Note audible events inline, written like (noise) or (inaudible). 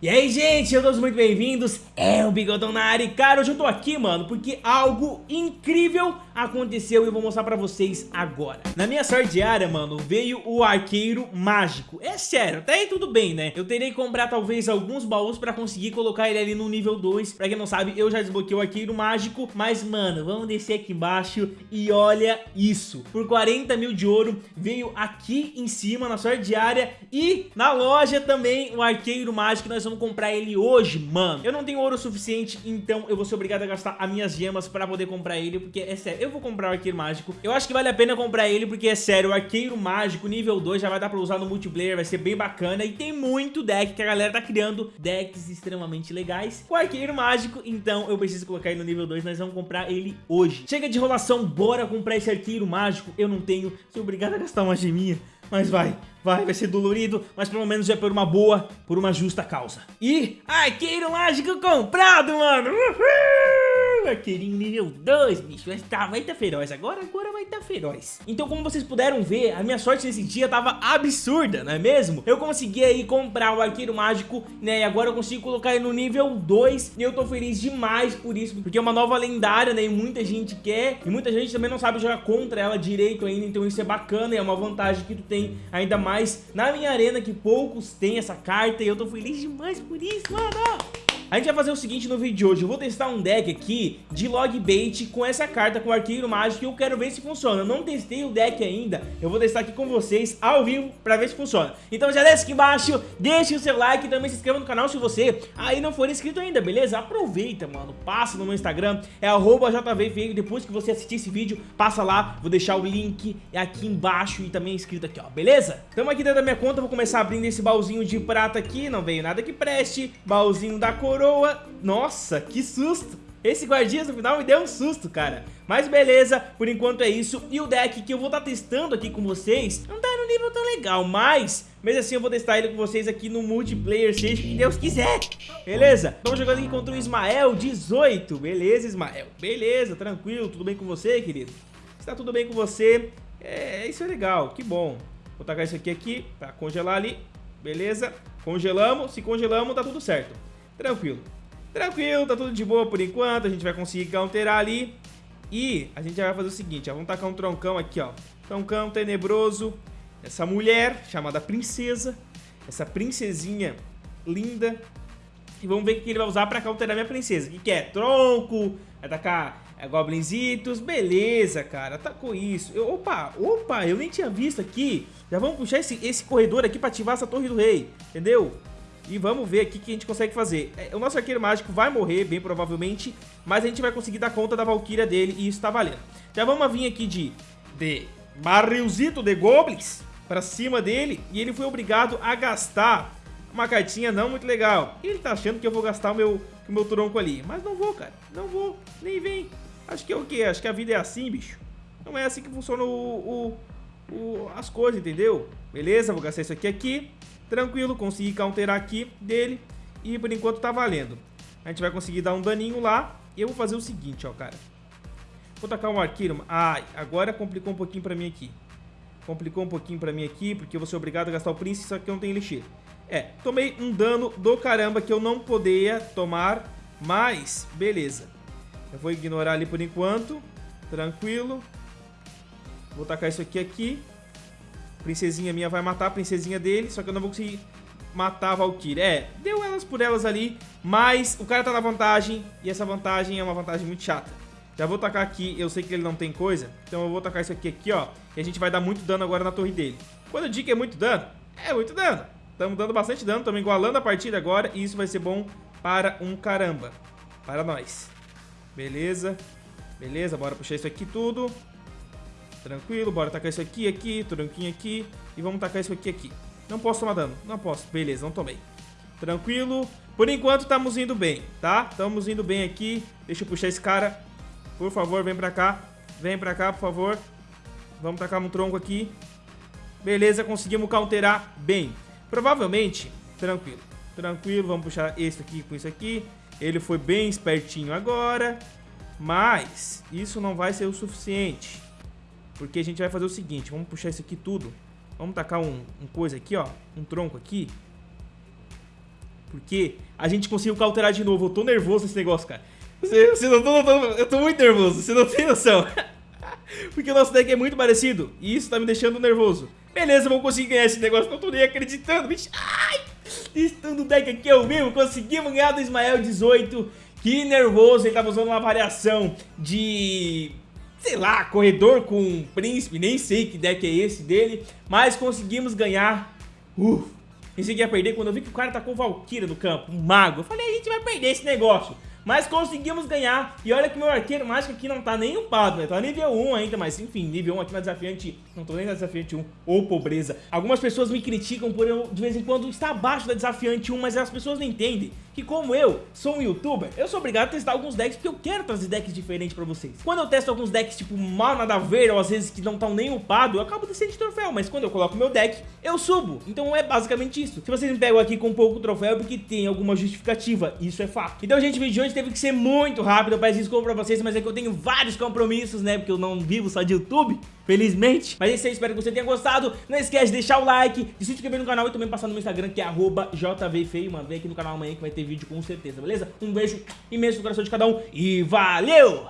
E aí, gente, sejam todos muito bem-vindos, é o Bigodão na área. Cara, hoje eu tô aqui, mano, porque algo incrível aconteceu e eu vou mostrar pra vocês agora. Na minha sorte diária, mano, veio o arqueiro mágico. É sério, até aí tudo bem, né? Eu terei que comprar talvez alguns baús pra conseguir colocar ele ali no nível 2. Pra quem não sabe, eu já desbloqueei o arqueiro mágico, mas, mano, vamos descer aqui embaixo e olha isso. Por 40 mil de ouro, veio aqui em cima na sorte diária e na loja também o arqueiro mágico. Nós vamos comprar ele hoje, mano. Eu não tenho ouro suficiente, então eu vou ser obrigado a gastar as minhas gemas pra poder comprar ele, porque é sério eu vou comprar o Arqueiro Mágico. Eu acho que vale a pena comprar ele porque, é sério, o Arqueiro Mágico nível 2 já vai dar pra usar no multiplayer, vai ser bem bacana. E tem muito deck que a galera tá criando, decks extremamente legais o Arqueiro Mágico. Então eu preciso colocar ele no nível 2, nós vamos comprar ele hoje. Chega de enrolação, bora comprar esse Arqueiro Mágico. Eu não tenho, sou obrigado a gastar uma geminha. Mas vai, vai, vai ser dolorido, mas pelo menos é por uma boa, por uma justa causa. E Arqueiro Mágico comprado, mano! Uhul! Arqueirinho nível 2, bicho. Vai tá, vai tá feroz. Agora, agora vai tá feroz. Então, como vocês puderam ver, a minha sorte nesse dia tava absurda, não é mesmo? Eu consegui aí comprar o arqueiro mágico, né? E agora eu consigo colocar ele no nível 2. E eu tô feliz demais por isso, porque é uma nova lendária, né? E muita gente quer. E muita gente também não sabe jogar contra ela direito ainda. Então isso é bacana e é uma vantagem que tu tem ainda mais na minha arena, que poucos têm essa carta. E eu tô feliz demais por isso, mano! A gente vai fazer o seguinte no vídeo de hoje, eu vou testar um deck aqui de log bait com essa carta, com o arqueiro mágico, e eu quero ver se funciona. Eu não testei o deck ainda, eu vou testar aqui com vocês ao vivo pra ver se funciona. Então já desce aqui embaixo, deixe o seu like e também se inscreva no canal se você aí não for inscrito ainda, beleza? Aproveita, mano, passa no meu Instagram, é arroba depois que você assistir esse vídeo, passa lá, vou deixar o link aqui embaixo e também inscrito aqui, ó, beleza? Tamo aqui dentro da minha conta, vou começar abrindo esse baúzinho de prata aqui, não veio nada que preste, baúzinho da coroa, coroa. Nossa, que susto. Esse guardias no final me deu um susto, cara. Mas beleza, por enquanto é isso. E o deck que eu vou estar tá testando aqui com vocês não tá no nível tão legal, mas... Mesmo assim eu vou testar ele com vocês aqui no multiplayer, seja o que Deus quiser. Beleza? Estamos jogando aqui contra o Ismael 18. Beleza, Ismael? Beleza, tranquilo. Tudo bem com você, querido? Está tudo bem com você? É, isso é legal, que bom. Vou tacar isso aqui aqui pra congelar ali. Beleza? Congelamos. Se congelamos, tá tudo certo. Tranquilo. Tranquilo, tá tudo de boa por enquanto. A gente vai conseguir counterar ali. E a gente vai fazer o seguinte, ó. Vamos tacar um troncão aqui, ó. Troncão tenebroso. Essa mulher chamada princesa. Essa princesinha linda. E vamos ver o que ele vai usar pra counterar minha princesa. O que, que é? Tronco. Vai tacar é, goblinzitos. Beleza, cara. Atacou isso. Eu, opa, opa, eu nem tinha visto aqui. Já vamos puxar esse, esse corredor aqui pra ativar essa torre do rei. Entendeu? E vamos ver aqui o que a gente consegue fazer. É, o nosso arqueiro mágico vai morrer, bem provavelmente, mas a gente vai conseguir dar conta da Valkyria dele e isso tá valendo. Já vamos vir aqui de, de barrilzito de goblins pra cima dele e ele foi obrigado a gastar uma cartinha não muito legal. Ele tá achando que eu vou gastar o meu, o meu tronco ali, mas não vou, cara. Não vou, nem vem. Acho que é o quê? Acho que a vida é assim, bicho. Não é assim que funciona o, o, o as coisas, entendeu? Beleza, vou gastar isso aqui aqui. Tranquilo, consegui counterar aqui dele e por enquanto tá valendo. A gente vai conseguir dar um daninho lá eu vou fazer o seguinte, ó, cara. Vou tacar um arqueiro. Ai, ah, agora complicou um pouquinho pra mim aqui. Complicou um pouquinho pra mim aqui, porque eu vou ser obrigado a gastar o príncipe, só que eu não tenho elixir. É, tomei um dano do caramba que eu não poderia tomar, mas beleza. Eu vou ignorar ali por enquanto, tranquilo. Vou tacar isso aqui aqui. Princesinha minha vai matar a princesinha dele, só que eu não vou conseguir matar a Valkyria. É, deu elas por elas ali, mas o cara tá na vantagem, e essa vantagem é uma vantagem muito chata. Já vou tacar aqui, eu sei que ele não tem coisa, então eu vou tacar isso aqui, aqui, ó, e a gente vai dar muito dano agora na torre dele. Quando eu digo que é muito dano, é muito dano. Estamos dando bastante dano, estamos igualando a partida agora, e isso vai ser bom para um caramba. Para nós. Beleza. Beleza, bora puxar isso aqui tudo. Tranquilo, bora tacar isso aqui, aqui, tronquinho aqui. E vamos tacar isso aqui, aqui. Não posso tomar dano, não posso. Beleza, não tomei. Tranquilo. Por enquanto estamos indo bem, tá? Estamos indo bem aqui. Deixa eu puxar esse cara. Por favor, vem pra cá. Vem pra cá, por favor. Vamos tacar um tronco aqui. Beleza, conseguimos counterar bem. Provavelmente, tranquilo. Tranquilo, vamos puxar esse aqui com isso aqui. Ele foi bem espertinho agora. Mas isso não vai ser o suficiente. Porque a gente vai fazer o seguinte, vamos puxar isso aqui tudo. Vamos tacar um, um coisa aqui, ó, um tronco aqui. porque a gente conseguiu cauterar de novo. Eu tô nervoso nesse negócio, cara. Você, você não tô, eu tô muito nervoso, você não tem noção. (laughs) porque o nosso deck é muito parecido e isso tá me deixando nervoso. Beleza, vamos conseguir ganhar esse negócio, não tô nem acreditando, bicho. Ai! Estando o deck aqui é o mesmo, conseguimos ganhar do Ismael 18. Que nervoso, ele tava usando uma variação de sei lá, corredor com príncipe, nem sei que deck é esse dele, mas conseguimos ganhar. Uf, pensei que ia perder quando eu vi que o cara tá com Valkyria no campo, um mago. Eu falei, a gente vai perder esse negócio. Mas conseguimos ganhar. E olha que meu arqueiro mágico aqui não tá nem upado, né? Tá nível 1 ainda, mas enfim, nível 1 aqui na desafiante. Não tô nem na desafiante 1, ou pobreza. Algumas pessoas me criticam por eu, de vez em quando, estar abaixo da desafiante 1, mas as pessoas não entendem que como eu sou um youtuber, eu sou obrigado a testar alguns decks porque eu quero trazer decks diferentes pra vocês. Quando eu testo alguns decks tipo mal nada a ver ou às vezes que não estão nem upados, eu acabo descendo de troféu, mas quando eu coloco meu deck, eu subo. Então é basicamente isso. Se vocês me pegam aqui com pouco troféu é porque tem alguma justificativa, isso é fato. Então gente, vídeo de hoje teve que ser muito rápido, eu peço desculpa pra vocês, mas é que eu tenho vários compromissos, né, porque eu não vivo só de YouTube, felizmente. Mas é isso aí, espero que você tenha gostado. Não esquece de deixar o like, de se inscrever no canal e também passar no meu Instagram, que é jvfeio, mano. Vem aqui no canal amanhã que vai ter vídeo com certeza, beleza? Um beijo imenso no coração de cada um e valeu!